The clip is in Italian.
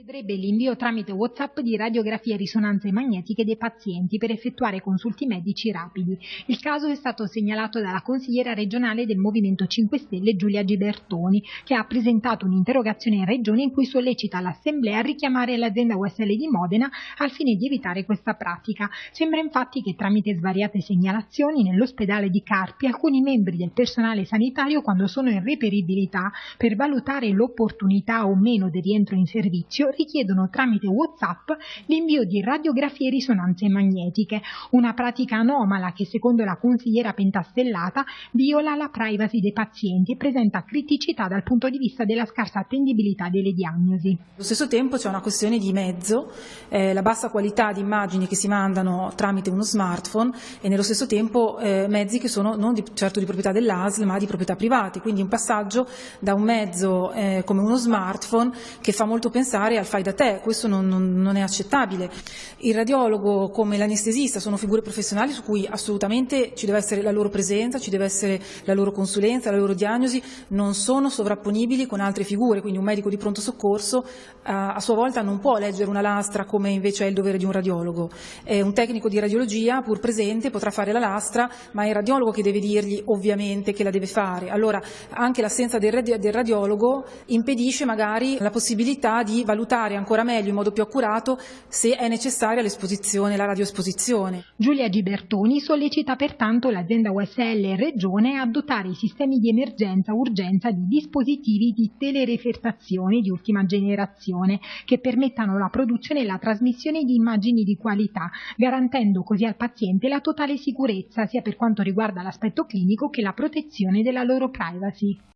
Vedrebbe l'invio tramite WhatsApp di radiografie e risonanze magnetiche dei pazienti per effettuare consulti medici rapidi. Il caso è stato segnalato dalla consigliera regionale del Movimento 5 Stelle Giulia Gibertoni, che ha presentato un'interrogazione in regione in cui sollecita l'Assemblea a richiamare l'azienda USL di Modena al fine di evitare questa pratica. Sembra infatti che tramite svariate segnalazioni nell'ospedale di Carpi alcuni membri del personale sanitario quando sono in reperibilità per valutare l'opportunità o meno del rientro in servizio richiedono tramite WhatsApp l'invio di radiografie risonanze magnetiche, una pratica anomala che secondo la consigliera pentastellata viola la privacy dei pazienti e presenta criticità dal punto di vista della scarsa attendibilità delle diagnosi. Allo stesso tempo c'è una questione di mezzo, eh, la bassa qualità di immagini che si mandano tramite uno smartphone e nello stesso tempo eh, mezzi che sono non di, certo di proprietà dell'ASL ma di proprietà private, quindi un passaggio da un mezzo eh, come uno smartphone che fa molto pensare al fai da te, questo non, non, non è accettabile. Il radiologo come l'anestesista sono figure professionali su cui assolutamente ci deve essere la loro presenza, ci deve essere la loro consulenza, la loro diagnosi, non sono sovrapponibili con altre figure, quindi un medico di pronto soccorso a, a sua volta non può leggere una lastra come invece è il dovere di un radiologo. Eh, un tecnico di radiologia, pur presente, potrà fare la lastra, ma è il radiologo che deve dirgli ovviamente che la deve fare. Allora anche l'assenza del, del radiologo impedisce magari la possibilità di valutare valutare ancora meglio, in modo più accurato, se è necessaria l'esposizione, la radioesposizione. Giulia Gibertoni sollecita pertanto l'azienda USL Regione a dotare i sistemi di emergenza-urgenza di dispositivi di telerefertazione di ultima generazione che permettano la produzione e la trasmissione di immagini di qualità, garantendo così al paziente la totale sicurezza sia per quanto riguarda l'aspetto clinico che la protezione della loro privacy.